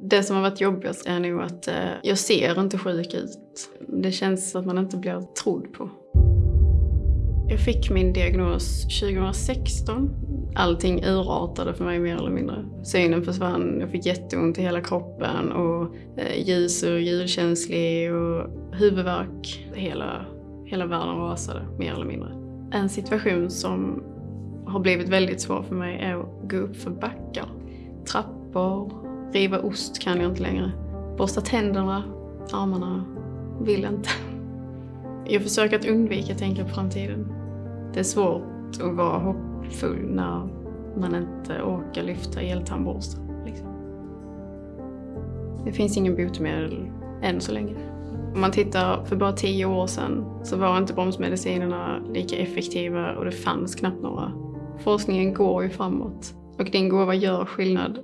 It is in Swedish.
Det som har varit jobbigast är nog att eh, jag ser inte sjuk ut. Det känns att man inte blir trodd på. Jag fick min diagnos 2016. Allting urartade för mig mer eller mindre. Synen försvann, jag fick jätteont i hela kroppen och eh, ljus och ljudkänslig och huvudvärk. Hela, hela världen rasade mer eller mindre. En situation som har blivit väldigt svår för mig är att gå upp för backar. Trappor, riva ost kan jag inte längre. Borsta tänderna, armarna, vill inte. Jag försöker att undvika att tänka på framtiden. Det är svårt att vara hoppfull när man inte orkar lyfta eltandborsten. Liksom. Det finns ingen botemedel än så länge. Om man tittar för bara tio år sedan så var inte bromsmedicinerna lika effektiva och det fanns knappt några. Forskningen går ju framåt och din gåva gör skillnad